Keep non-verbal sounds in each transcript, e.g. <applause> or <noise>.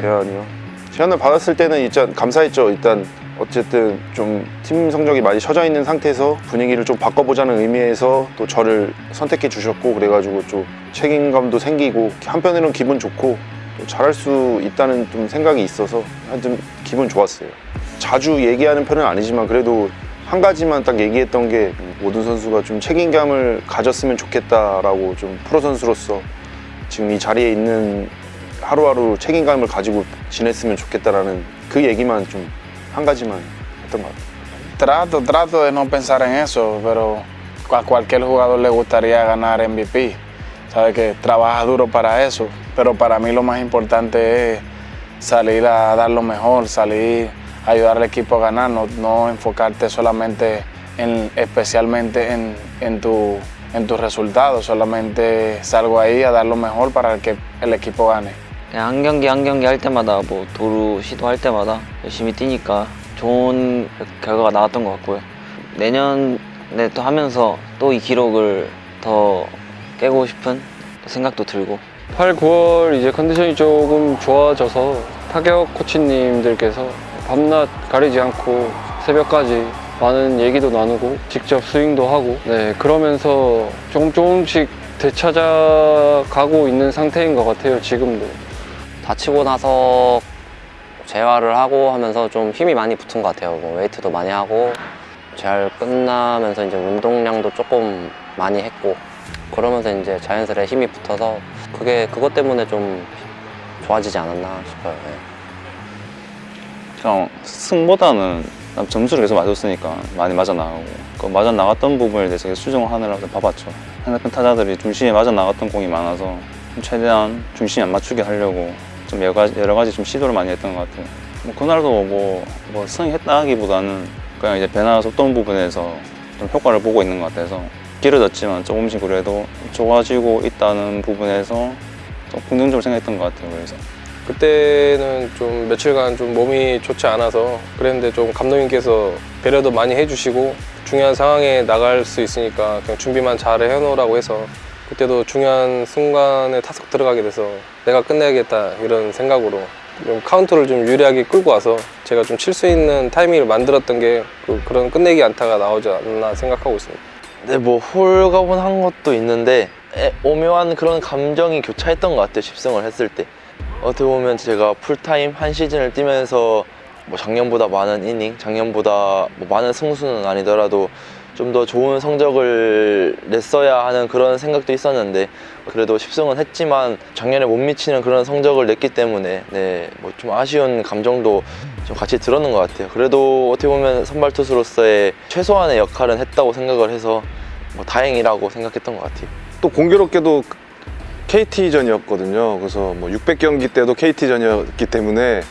제안이요? 제안을 받았을 때는 일단 감사했죠. 일단 어쨌든 좀 팀 성적이 많이 처져 있는 상태에서 분위기를 좀 바꿔보자는 의미에서 또 저를 선택해 주셨고 그래가지고 좀 책임감도 생기고 한편으로는 기분 좋고 또 잘할 수 있다는 좀 생각이 있어서 하여튼 기분 좋았어요. 자주 얘기하는 편은 아니지만 그래도 한 가지만 딱 얘기했던 게 모든 선수가 좀 책임감을 가졌으면 좋겠다라고 좀 프로 선수로서 지금 이 자리에 있는 하루하루 책임감을 가지고 지냈으면 좋겠다라는 그 얘기만 좀 한 가지만 했던 것 같아요. Trato, trato de no pensar en eso, pero a cualquier jugador le gustaría ganar MVP. Sabe que trabaja duro para eso, pero para mí lo más importante es salir a dar lo mejor, salir a ayudar al equipo a ganar, no, no enfocarte solamente en, especialmente en, en, tu, en tus resultados, solamente salgo ahí a dar lo mejor para que el equipo gane. 그냥 한 경기 한 경기 할 때마다 뭐 도루 시도할 때마다 열심히 뛰니까 좋은 결과가 나왔던 것 같고요. 내년에 또 하면서 또 이 기록을 더 깨고 싶은 생각도 들고 8, 9월 이제 컨디션이 조금 좋아져서 타격 코치님들께서 밤낮 가리지 않고 새벽까지 많은 얘기도 나누고 직접 스윙도 하고 네 그러면서 조금 조금씩 되찾아가고 있는 상태인 것 같아요 지금도 다치고 나서 재활을 하고 하면서 좀 힘이 많이 붙은 것 같아요. 뭐 웨이트도 많이 하고 재활 끝나면서 이제 운동량도 조금 많이 했고 그러면서 이제 자연스레 힘이 붙어서 그게 그것 때문에 좀 좋아지지 않았나 싶어요. 네. 그냥 승보다는 난 점수를 계속 맞았으니까 많이 맞아 나가고 그 맞아 나갔던 부분에 대해서 계속 수정을 하느라고 봐봤죠. 상대편 타자들이 중심에 맞아 나갔던 공이 많아서 좀 최대한 중심에 안 맞추게 하려고 좀 여러 가지, 여러 가지 좀 시도를 많이 했던 것 같아요. 뭐 그날도 뭐, 뭐 승했다 하기보다는 그냥 이제 변화 속도 부분에서 좀 효과를 보고 있는 것 같아서 길어졌지만 조금씩 그래도 좋아지고 있다는 부분에서 좀 긍정적으로 생각했던 것 같아요. 그래서 그때는 좀 며칠간 좀 몸이 좋지 않아서 그랬는데 좀 감독님께서 배려도 많이 해주시고 중요한 상황에 나갈 수 있으니까 그냥 준비만 잘 해놓으라고 해서 그때도 중요한 순간에 타석 들어가게 돼서 내가 끝내야겠다 이런 생각으로 좀 카운트를 좀 유리하게 끌고 와서 제가 좀 칠 수 있는 타이밍을 만들었던 게 그, 그런 끝내기 안타가 나오지 않나 생각하고 있습니다. 네, 뭐 홀가분한 것도 있는데 에, 오묘한 그런 감정이 교차했던 것 같아요. 10승을 했을 때. 어떻게 보면 제가 풀타임 한 시즌을 뛰면서 뭐 작년보다 많은 이닝, 작년보다 뭐 많은 승수는 아니더라도 좀 더 좋은 성적을 냈어야 하는 그런 생각도 있었는데 그래도 10승은 했지만 작년에 못 미치는 그런 성적을 냈기 때문에 네, 뭐 좀 아쉬운 감정도 좀 같이 들었는 것 같아요. 그래도 어떻게 보면 선발 투수로서의 최소한의 역할은 했다고 생각을 해서 뭐 다행이라고 생각했던 것 같아요. 또 공교롭게도 KT전이었거든요. 그래서 뭐 600경기 때도 KT전이었기 때문에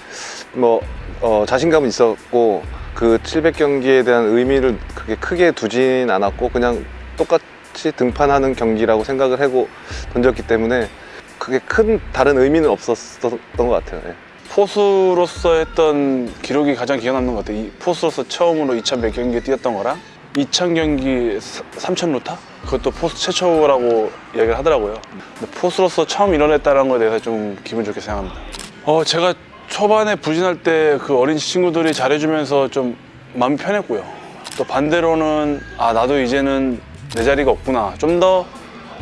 뭐 어, 자신감은 있었고 그 700경기에 대한 의미를 그렇게 크게 두진 않았고 그냥 똑같이 등판하는 경기라고 생각을 하고 던졌기 때문에 그게 큰 다른 의미는 없었던 것 같아요. 예. 포수로서 했던 기록이 가장 기억 남는 것 같아요. 이 포수로서 처음으로 2,100경기 뛰었던 거랑 2,000경기 3,000루타? 그것도 포수 최초라고 이야기를 하더라고요. 근데 포수로서 처음 이뤄냈다는 거에 대해서 좀 기분 좋게 생각합니다. 어, 제가 초반에 부진할 때 그 어린 친구들이 잘해주면서 좀 마음이 편했고요. 또 반대로는 아 나도 이제는 내 자리가 없구나. 좀 더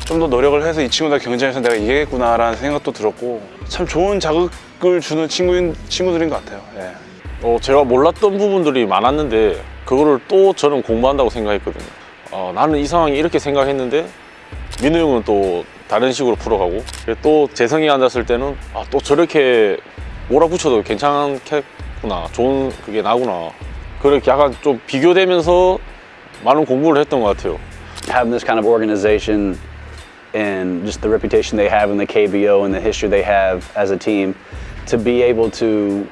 좀더 노력을 해서 이 친구들 경쟁에서 내가 이기겠구나 라는 생각도 들었고 참 좋은 자극을 주는 친구인 친구들인 것 같아요. 예. 어, 제가 몰랐던 부분들이 많았는데 그거를 또 저는 공부한다고 생각했거든요. 어, 나는 이 상황이 이렇게 생각했는데 민우 형은 또 다른 식으로 풀어가고 또 재성이 앉았을 때는 아, 또 저렇게 몰아붙여도 괜찮겠구나 좋은 그게 나구나 그렇게 약간 좀 비교되면서 많은 공부를 했던 것 같아요. having this kind of organization and just the reputation they have in the KBO and the history they have as a team, to be able to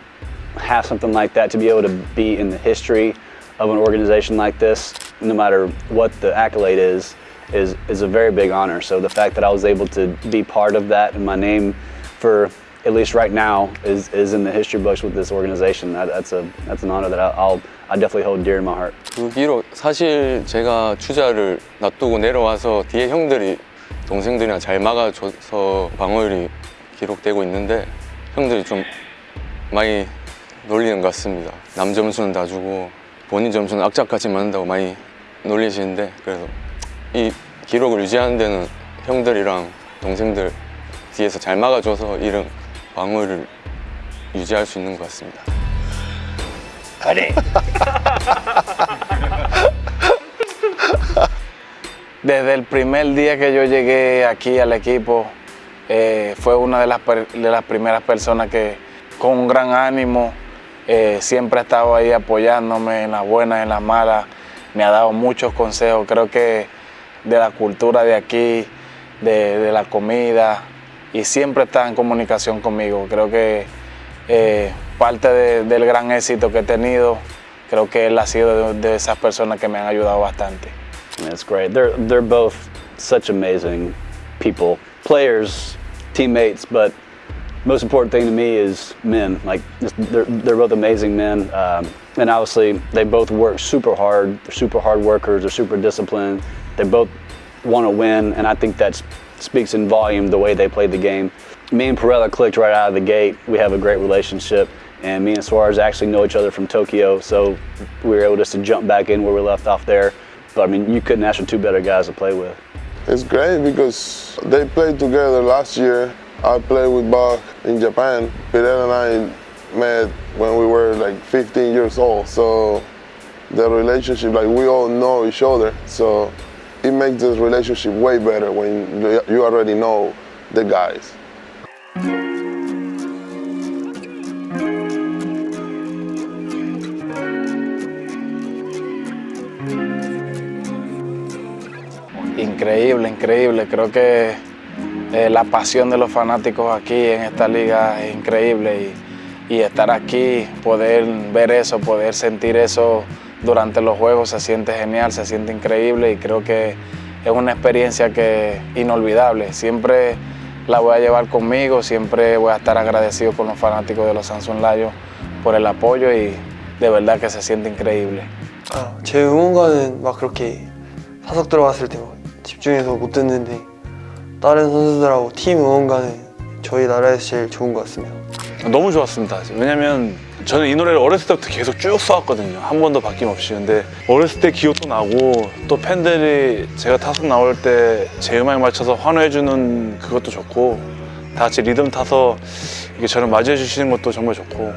have something like that, to be able to be in the history of an organization like this, no matter what the accolade is, is, is a very big honor. So the fact that I was able to be part of that and my name for at least right now is, is in the history books with this organization. That, that's, a, that's an honor that I'll, I definitely hold dear in my heart. 그 기록 사실 제가 주자를 놔두고 내려와서 뒤에 형들이 동생들이랑 잘 막아줘서 방어율이 기록되고 있는데 형들이 좀 많이 놀리는 것 같습니다. 남 점수는 다 주고 본인 점수는 악착같이 맞는다고 많이 놀리시는데 그래서 이 기록을 유지하는 데는 형들이랑 동생들 뒤에서 잘 막아줘서 이런 방어를 유지할 수 있는 것 같습니다. Desde el primer día que yo llegué aquí al equipo, eh, fue una de las, per- de las primeras personas que con un gran ánimo eh, siempre ha estado ahí apoyándome en las buenas, en las malas. Me ha dado muchos consejos, creo que de la cultura de aquí, de, de la comida, y siempre está en comunicación conmigo. Creo que eh, parte de- del gran éxito que he tenido, creo que él ha sido de- de esas personas que me han ayudado bastante. That's great. They're they're both such amazing people, players, teammates, but most important thing to me is men. Like they're they're both amazing men, um, and obviously they both work super hard. They're super hard workers. They're super disciplined. They both want to win, and I think that speaks in volume the way they played the game. Me and Perella clicked right out of the gate. We have a great relationship. And me and Suarez actually know each other from Tokyo, so we were able just to jump back in where we left off there. But I mean, you couldn't ask for two better guys to play with. It's great because they played together last year. I played with Bach in Japan. Fidel and I met when we were like 15 years old. So the relationship, like we all know each other. So it makes the relationship way better when you- already know the guys. Increíble, increíble. Creo que eh, la pasión de los fanáticos aquí en esta liga es increíble y estar aquí, poder ver eso, poder sentir eso durante los juegos se siente genial, se siente increíble y creo que es una experiencia que inolvidable. Siempre la voy a llevar conmigo, siempre voy a estar agradecido con los fanáticos de los Samsung Lions por el apoyo y de verdad que se siente increíble. 아, 제 응원가는 막 그렇게 사석 들어갔을 때 막 집중해서 못 듣는데 다른 선수들하고 팀 응원가는 저희 나라에서 제일 좋은 것 같습니다. 너무 좋았습니다. 왜냐면 저는 이 노래를 어렸을 때부터 계속 쭉 써왔거든요. 한 번도 바뀜없이. 근데 어렸을 때 기억도 나고 또 팬들이 제가 타석 나올 때 제 음악에 맞춰서 환호해주는 그것도 좋고 다 같이 리듬 타서 이렇게 저를 맞이해 주시는 것도 정말 좋고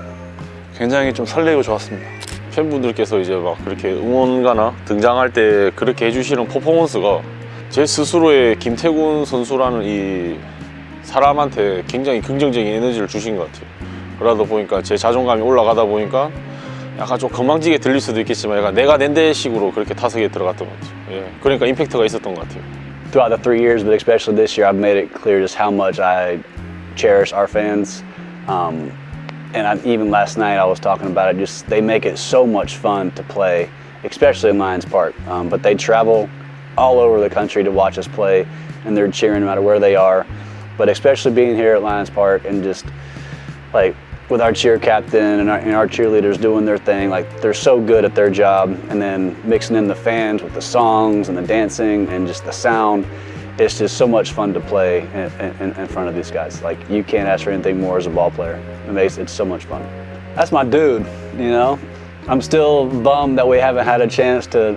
굉장히 좀 설레고 좋았습니다. 팬분들께서 이제 막 그렇게 응원가나 등장할 때 그렇게 해주시는 퍼포먼스가 제 스스로의 김태군 선수라는 이 사람한테 굉장히 긍정적인 에너지를 주신 것 같아요. 그러다 보니까 제 자존감이 올라가다 보니까 약간 좀 건방지게 들릴 수도 있겠지만 약간 내가 낸데 식으로 그렇게 타석에 들어갔던 것 같아요. 예. 그러니까 임팩트가 있었던 것 같아요. Throughout the three years, but especially this year, I've made it clear just how much I cherish our fans. Um, and I, even last night, I was talking about it. Just they make it so much fun to play, especially in Lions Park. Um, but they travel all over the country to watch us play, and they're cheering no matter where they are. But especially being here at Lions Park and just like with our cheer captain and our, and our cheerleaders doing their thing, like they're so good at their job, and then mixing in the fans with the songs and the dancing and just the sound. It's just so much fun to play in, in, in front of these guys. Like you can't ask for anything more as a ball player. It makes it's so much fun. That's my dude, you know. I'm still bummed that we haven't had a chance to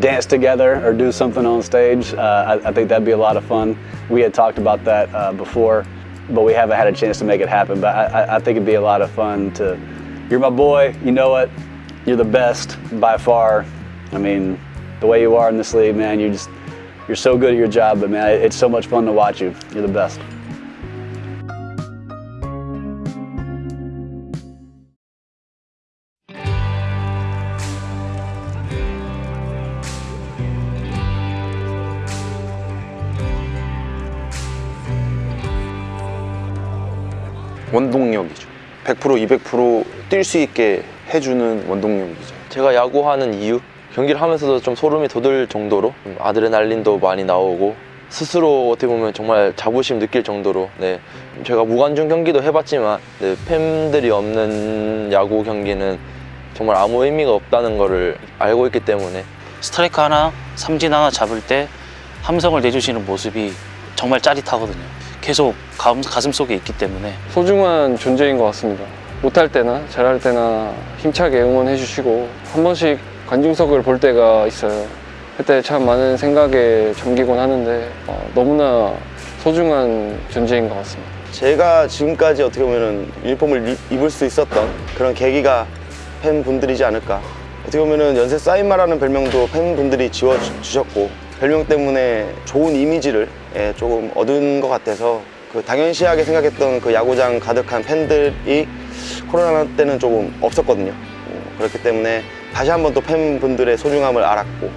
dance together or do something on stage. Uh, I, I think that'd be a lot of fun. We had talked about that uh, before, but we haven't had a chance to make it happen. But I, I- think it'd be a lot of fun to. You're my boy. You know it. You're the best by far. I mean, the way you are in this league, man. You just you're so good at your job. But man, it's so much fun to watch you. You're the best. 원동력이죠. 100% 200%뛸 수 있게 해주는 원동력이죠. 제가 야구하는 이유 경기를 하면서도 좀 소름이 돋을 정도로 음, 아드레날린도 많이 나오고 스스로 어떻게 보면 정말 자부심 느낄 정도로 네 제가 무관중 경기도 해봤지만 네, 팬들이 없는 야구 경기는 정말 아무 의미가 없다는 거를 알고 있기 때문에 스트라이크 하나, 삼진 하나 잡을 때 함성을 내주시는 모습이 정말 짜릿하거든요. 계속 가슴, 가슴 속에 있기 때문에 소중한 존재인 것 같습니다. 못할 때나 잘할 때나 힘차게 응원해 주시고 한 번씩 관중석을 볼 때가 있어요. 그때 참 많은 생각에 잠기곤 하는데 어, 너무나 소중한 존재인 것 같습니다. 제가 지금까지 어떻게 보면은 유니폼을 이- 입을 수 있었던 그런 계기가 팬분들이지 않을까. 어떻게 보면은 연세 사인마라는 별명도 팬분들이 지어주셨고 별명 때문에 좋은 이미지를 예, 조금 얻은 것 같아서 그 당연시하게 생각했던 그 야구장 가득한 팬들이 코로나 때는 조금 없었거든요. 음, 그렇기 때문에 다시 한번 또 팬분들의 소중함을 알았고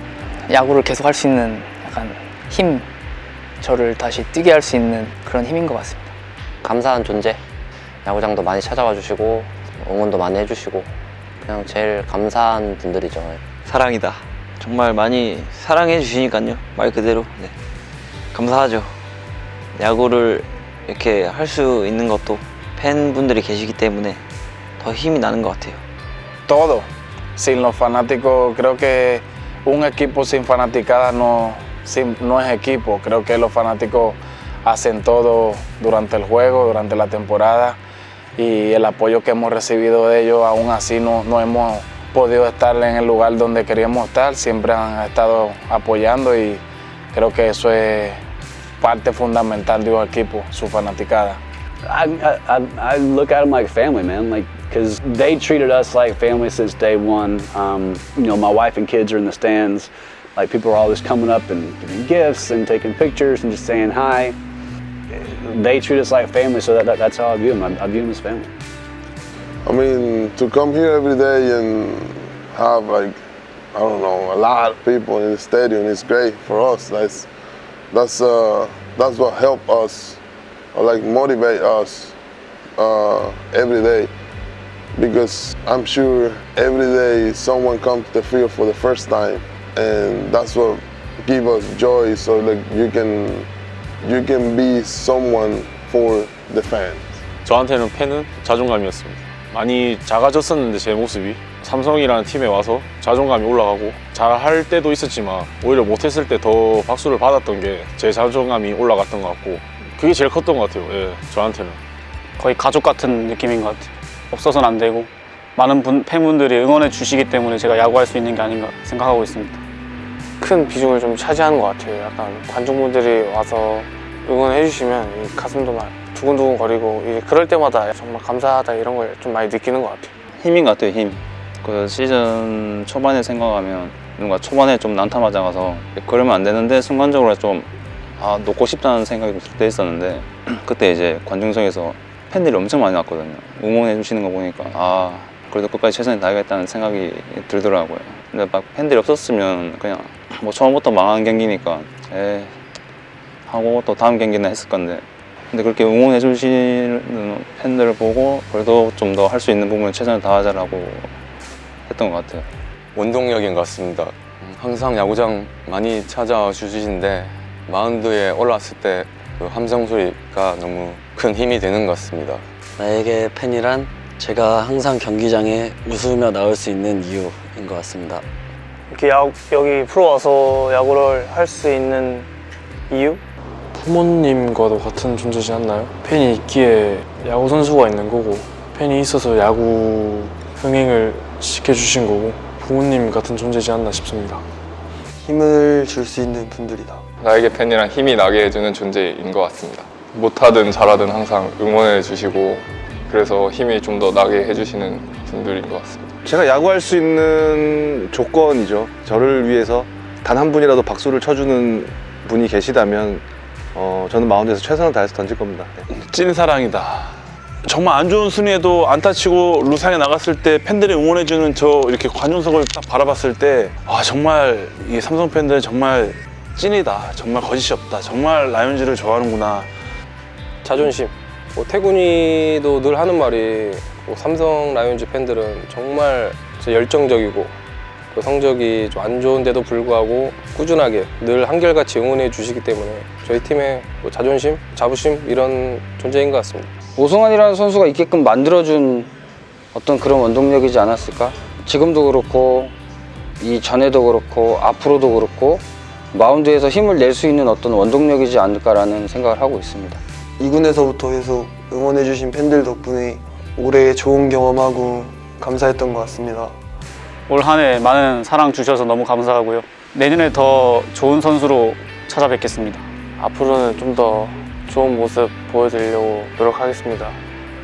야구를 계속 할 수 있는 약간 힘, 저를 다시 뛰게 할 수 있는 그런 힘인 것 같습니다. 감사한 존재. 야구장도 많이 찾아와 주시고 응원도 많이 해주시고 그냥 제일 감사한 분들이죠. 사랑이다. 정말 많이 사랑해 주시니까요. 말 그대로. 네. 감사하죠. 야구를 이렇게 할 수 있는 것도 팬분들이 계시기 때문에 더 힘이 나는 것 같아요. todo. Sin los fanáticos, creo que un equipo sin fanaticada no, sin- no es equipo. Creo que los fanáticos hacen todo durante el juego, durante la temporada y el apoyo que hemos recibido de ellos, aún así no, no hemos podido estar en el lugar donde queríamos estar. Siempre han estado apoyando y creo que eso es parte fundamental de un equipo, su fanaticada. I, I, I- look at them like family, man. Like, because they treated us like family since day one. Um, you know, my wife and kids are in the stands. Like, people are always coming up and giving gifts and taking pictures and just saying hi. They treat us like family, so that, that, that's how I view them. I, I view them as family. I mean, to come here every day and have like, I don't know, a lot of people in the stadium is great for us. That's that's uh, that's what help us, or like motivate us uh, every day. Because I'm sure every day someone comes to the field for the first time, and that's what give us joy. So like you can you can be someone for the fans. 저한테는 팬은 자존감이었습니다. 많이 작아졌었는데 제 모습이 삼성이라는 팀에 와서 자존감이 올라가고 잘할 때도 있었지만 오히려 못했을 때 더 박수를 받았던 게 제 자존감이 올라갔던 것 같고 그게 제일 컸던 것 같아요. 예, 저한테는. 거의 가족 같은 느낌인 것 같아요. 없어서는 안 되고 많은 분, 팬분들이 응원해 주시기 때문에 제가 야구할 수 있는 게 아닌가 생각하고 있습니다. 큰 비중을 좀 차지하는 것 같아요. 약간 관중분들이 와서 응원해 주시면 이 가슴도 막 두근두근 거리고 그럴 때마다 정말 감사하다 이런 걸 좀 많이 느끼는 것 같아요. 힘인 것 같아요 힘. 그 시즌 초반에 생각하면 뭔가 초반에 좀 난타 맞아가서 그러면 안 되는데 순간적으로 좀 아, 놓고 싶다는 생각이 들 때 있었는데 <clears throat> 그때 이제 관중석에서 팬들이 엄청 많이 왔거든요. 응원해 주시는 거 보니까 아 그래도 끝까지 최선을 다하겠다는 생각이 들더라고요. 근데 막 팬들이 없었으면 그냥 뭐 처음부터 망한 경기니까 에 하고 또 다음 경기는 했을 건데 근데 그렇게 응원해 주시는 팬들을 보고 그래도 좀 더 할 수 있는 부분을 최선을 다하자라고 했던 것 같아요. 원동력인 것 같습니다. 음, 항상 야구장 많이 찾아와 주시는데 마운드에 올라왔을 때 그 함성 소리가 너무 큰 힘이 되는 것 같습니다. 나에게 팬이란 제가 항상 경기장에 웃으며 나올 수 있는 이유인 것 같습니다. 이렇게 야, 여기 프로 와서 야구를 할 수 있는 이유? 부모님과도 같은 존재지 않나요? 팬이 있기에 야구 선수가 있는 거고 팬이 있어서 야구 흥행을 시켜주신 거고 부모님 같은 존재지 않나 싶습니다. 힘을 줄 수 있는 분들이다. 나에게 팬이란 힘이 나게 해주는 존재인 것 같습니다. 못하든 잘하든 항상 응원해 주시고 그래서 힘이 좀 더 나게 해주시는 분들인 것 같습니다. 제가 야구할 수 있는 조건이죠. 저를 위해서 단 한 분이라도 박수를 쳐주는 분이 계시다면 어, 저는 마운드에서 최선을 다해서 던질 겁니다. 네. 찐사랑이다. 정말 안 좋은 순위에도 안타 치고 루상에 나갔을 때 팬들이 응원해주는 저 이렇게 관중석을 딱 바라봤을 때 아 정말 이 삼성 팬들 정말 찐이다. 정말 거짓이 없다. 정말 라이온즈를 좋아하는구나. 자존심. 뭐 태군이도 늘 하는 말이 뭐 삼성 라이온즈 팬들은 정말 열정적이고 그 성적이 좀 안 좋은데도 불구하고 꾸준하게 늘 한결같이 응원해 주시기 때문에 저희 팀의 뭐 자존심, 자부심 이런 존재인 것 같습니다. 오승환이라는 선수가 있게끔 만들어준 어떤 그런 원동력이지 않았을까? 지금도 그렇고 이 전에도 그렇고 앞으로도 그렇고 마운드에서 힘을 낼 수 있는 어떤 원동력이지 않을까라는 생각을 하고 있습니다. 2군에서부터 계속 응원해주신 팬들 덕분에 올해 좋은 경험하고 감사했던 것 같습니다. 올 한 해 많은 사랑 주셔서 너무 감사하고요. 내년에 더 좋은 선수로 찾아뵙겠습니다. 앞으로는 좀 더 좋은 모습 보여드리려고 노력하겠습니다.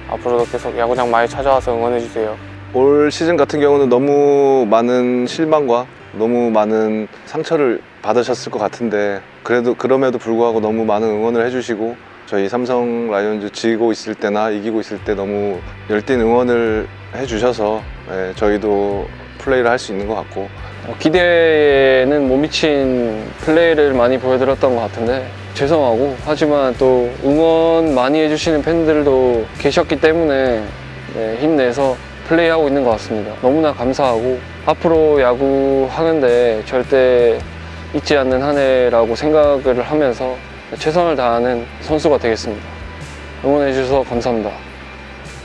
앞으로도 계속 야구장 많이 찾아와서 응원해주세요. 올 시즌 같은 경우는 너무 많은 실망과 너무 많은 상처를 받으셨을 것 같은데 그래도 그럼에도 불구하고 너무 많은 응원을 해주시고 저희 삼성 라이온즈 지고 있을 때나 이기고 있을 때 너무 열띤 응원을 해주셔서 예, 저희도 플레이를 할 수 있는 것 같고 어, 기대에는 못 미친 플레이를 많이 보여드렸던 것 같은데 죄송하고 하지만 또 응원 많이 해주시는 팬들도 계셨기 때문에 네, 힘내서 플레이하고 있는 것 같습니다. 너무나 감사하고 앞으로 야구 하는데 절대 잊지 않는 한 해라고 생각을 하면서 최선을 다하는 선수가 되겠습니다. 응원해 주셔서 감사합니다.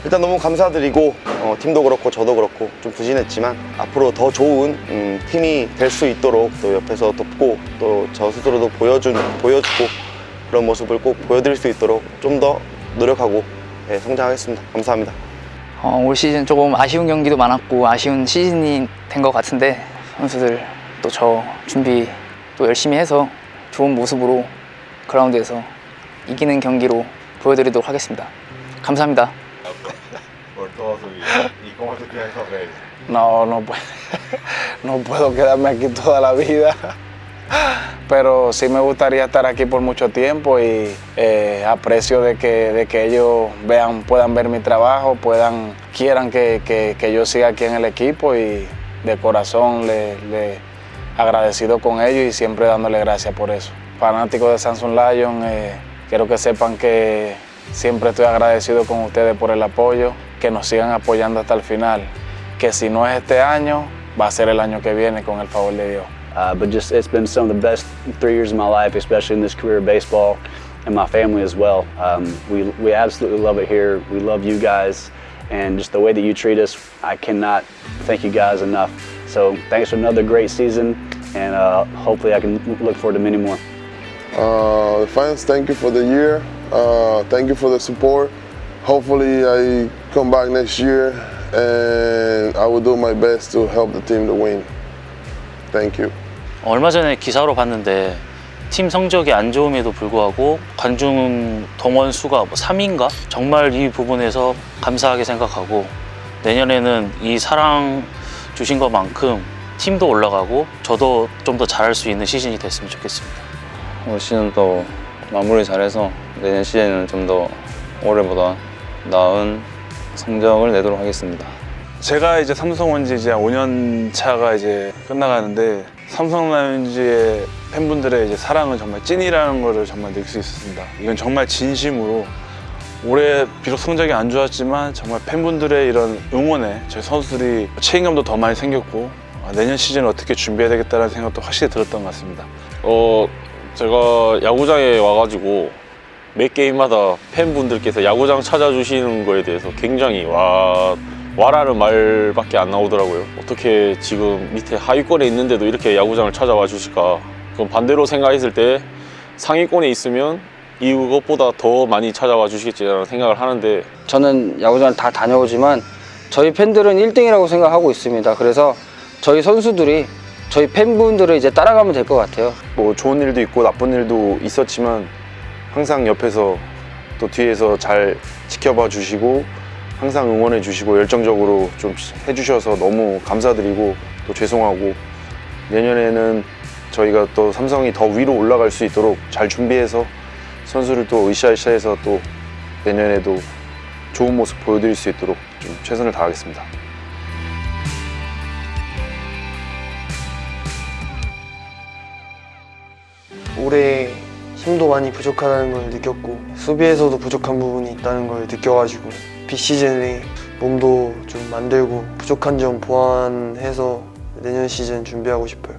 일단 너무 감사드리고 어, 팀도 그렇고 저도 그렇고 좀 부진했지만 앞으로 더 좋은 음, 팀이 될 수 있도록 또 옆에서 돕고 또 저 스스로도 보여준 보여주고 그런 모습을 꼭 보여드릴 수 있도록 좀 더 노력하고 예, 성장하겠습니다. 감사합니다. 어, 올 시즌 조금 아쉬운 경기도 많았고 아쉬운 시즌이 된 것 같은데 선수들 또 저 준비 또 열심히 해서 좋은 모습으로 그라운드에서 이기는 경기로 보여드리도록 하겠습니다. 감사합니다. No, no, puedo, <laughs> no puedo quedarme aquí toda la vida. Pero sí me gustaría estar aquí por mucho tiempo y eh, aprecio de que, de que ellos vean, puedan ver mi trabajo, puedan, quieran que, que- que yo siga aquí en el equipo y de corazón le, le agradecido con ellos y siempre dándole gracias por eso. Fanáticos de Samsung Lion, eh, quiero que sepan que siempre estoy agradecido con ustedes por el apoyo, que nos sigan apoyando hasta el final, que si no es este año, va a ser el año que viene con el favor de Dios. Uh, but just it's been some of the best three years of my life, especially in this career of baseball, and my family as well. Um, we we absolutely love it here. We love you guys, and just the way that you treat us, I cannot thank you guys enough. So thanks for another great season, and uh, hopefully I can look forward to many more. Uh, the fans, thank you for the year. Uh, thank you for the support. Hopefully, I come back next year and I will do my best to help the team to win. Thank you. 얼마 전에 기사로 봤는데 팀 성적이 안 좋음에도 불구하고 관중 동원 수가 뭐 3위인가? 정말 이 부분에서 감사하게 생각하고 내년에는 이 사랑 주신 것만큼 팀도 올라가고 저도 좀 더 잘할 수 있는 시즌이 됐으면 좋겠습니다. 올 시즌 또 마무리 잘해서 내년 시즌은 좀더 올해보다 나은 성적을 내도록 하겠습니다. 제가 이제 삼성 온지 이제 5년 차가 이제 끝나가는데 삼성 라이온즈의 팬분들의 이제 사랑은 정말 찐이라는 거를 정말 느낄 수 있었습니다. 이건 정말 진심으로 올해 비록 성적이 안 좋았지만 정말 팬분들의 이런 응원에 저희 선수들이 책임감도 더 많이 생겼고 아, 내년 시즌을 어떻게 준비해야 되겠다는 생각도 확실히 들었던 것 같습니다. 어 제가 야구장에 와가지고 매 게임마다 팬분들께서 야구장 찾아주시는 거에 대해서 굉장히 와 와라는 말밖에 안 나오더라고요. 어떻게 지금 밑에 하위권에 있는데도 이렇게 야구장을 찾아와 주실까? 그럼 반대로 생각했을 때 상위권에 있으면 이것보다 더 많이 찾아와 주시겠지라는 생각을 하는데 저는 야구장을 다 다녀오지만 저희 팬들은 1등이라고 생각하고 있습니다. 그래서 저희 선수들이 저희 팬분들을 이제 따라가면 될 것 같아요. 뭐 좋은 일도 있고 나쁜 일도 있었지만 항상 옆에서 또 뒤에서 잘 지켜봐 주시고 항상 응원해 주시고 열정적으로 좀 해주셔서 너무 감사드리고 또 죄송하고 내년에는 저희가 또 삼성이 더 위로 올라갈 수 있도록 잘 준비해서 선수를 또 으쌰으쌰해서 또 내년에도 좋은 모습 보여드릴 수 있도록 좀 최선을 다하겠습니다. 올해 힘도 많이 부족하다는 걸 느꼈고 수비에서도 부족한 부분이 있다는 걸 느껴가지고 비시즌에 몸도 좀 만들고 부족한 점 보완해서 내년 시즌 준비하고 싶어요.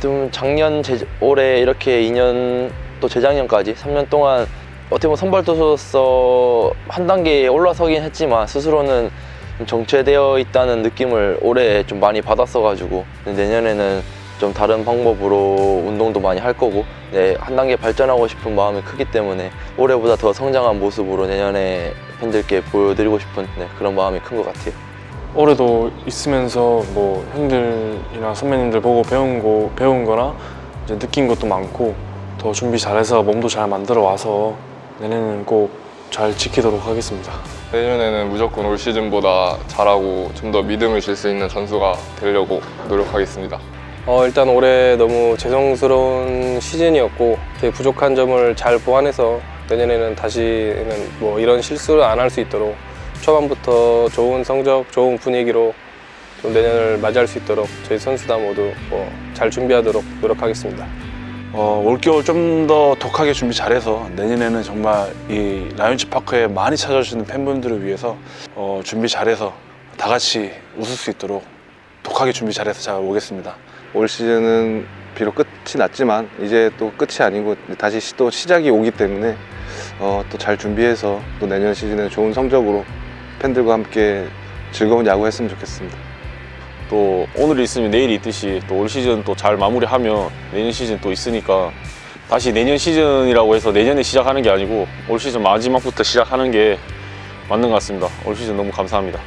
좀 작년, 재, 올해 이렇게 2년 또 재작년까지 3년 동안 어떻게 보면 선발 투수로서 한 단계 올라서긴 했지만 스스로는 좀 정체되어 있다는 느낌을 올해 좀 많이 받았어가지고 내년에는 좀 다른 방법으로 운동도 많이 할 거고 네, 한 단계 발전하고 싶은 마음이 크기 때문에 올해보다 더 성장한 모습으로 내년에 팬들께 보여드리고 싶은 네, 그런 마음이 큰 것 같아요. 올해도 있으면서 뭐 형들이나 선배님들 보고 배운 거 배운 거나 이제 느낀 것도 많고 더 준비 잘해서 몸도 잘 만들어 와서 내년에는 꼭 잘 지키도록 하겠습니다. 내년에는 무조건 올 시즌보다 잘하고 좀 더 믿음을 줄 수 있는 선수가 되려고 노력하겠습니다. 어, 일단 올해 너무 죄송스러운 시즌이었고 제 부족한 점을 잘 보완해서 내년에는 다시는 뭐 이런 실수를 안 할 수 있도록 초반부터 좋은 성적, 좋은 분위기로 좀 내년을 맞이할 수 있도록 저희 선수단 모두 뭐 잘 준비하도록 노력하겠습니다. 어, 올겨울 좀 더 독하게 준비 잘해서 내년에는 정말 이 라이온즈 파크에 많이 찾아주시는 팬분들을 위해서 어, 준비 잘해서 다 같이 웃을 수 있도록 독하게 준비 잘해서 잘 오겠습니다. 올 시즌은 비록 끝이 났지만 이제 또 끝이 아니고 다시 시- 또 시작이 오기 때문에 어, 또 잘 준비해서 또 내년 시즌에 좋은 성적으로 팬들과 함께 즐거운 야구 했으면 좋겠습니다. 또 오늘이 있으면 내일이 있듯이 또 올 시즌 또 잘 마무리하면 내년 시즌 또 있으니까 다시 내년 시즌이라고 해서 내년에 시작하는 게 아니고 올 시즌 마지막부터 시작하는 게 맞는 것 같습니다. 올 시즌 너무 감사합니다.